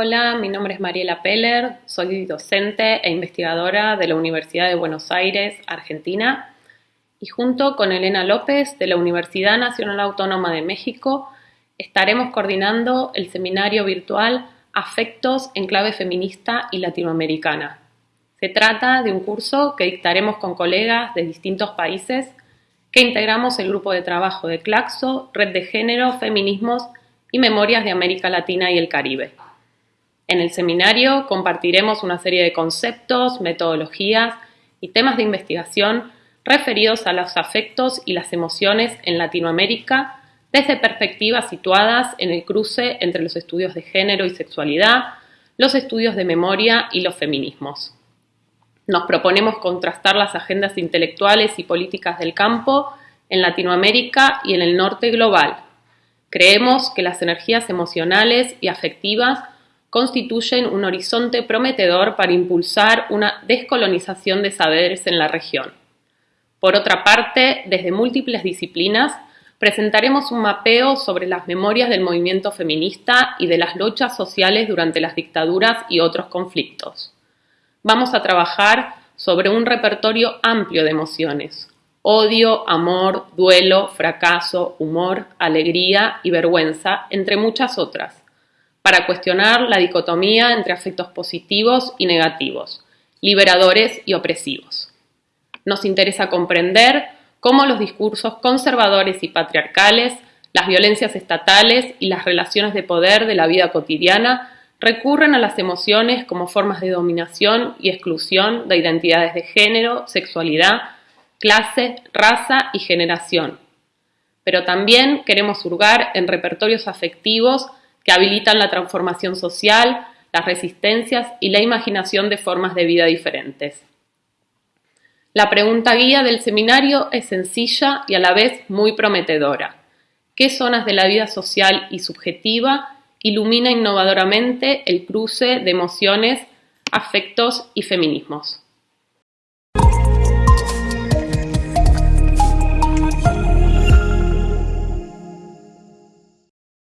Hola, mi nombre es Mariela Peller, soy docente e investigadora de la Universidad de Buenos Aires, Argentina, y junto con Elena López de la Universidad Nacional Autónoma de México estaremos coordinando el seminario virtual Afectos en clave feminista y latinoamericana. Se trata de un curso que dictaremos con colegas de distintos países que integramos el grupo de trabajo de Claxo, Red de Género, Feminismos y Memorias de América Latina y el Caribe. En el seminario compartiremos una serie de conceptos, metodologías y temas de investigación referidos a los afectos y las emociones en Latinoamérica desde perspectivas situadas en el cruce entre los estudios de género y sexualidad, los estudios de memoria y los feminismos. Nos proponemos contrastar las agendas intelectuales y políticas del campo en Latinoamérica y en el norte global. Creemos que las energías emocionales y afectivas constituyen un horizonte prometedor para impulsar una descolonización de saberes en la región. Por otra parte, desde múltiples disciplinas, presentaremos un mapeo sobre las memorias del movimiento feminista y de las luchas sociales durante las dictaduras y otros conflictos. Vamos a trabajar sobre un repertorio amplio de emociones, odio, amor, duelo, fracaso, humor, alegría y vergüenza, entre muchas otras para cuestionar la dicotomía entre afectos positivos y negativos, liberadores y opresivos. Nos interesa comprender cómo los discursos conservadores y patriarcales, las violencias estatales y las relaciones de poder de la vida cotidiana recurren a las emociones como formas de dominación y exclusión de identidades de género, sexualidad, clase, raza y generación. Pero también queremos hurgar en repertorios afectivos que habilitan la transformación social, las resistencias y la imaginación de formas de vida diferentes. La pregunta guía del seminario es sencilla y a la vez muy prometedora. ¿Qué zonas de la vida social y subjetiva ilumina innovadoramente el cruce de emociones, afectos y feminismos?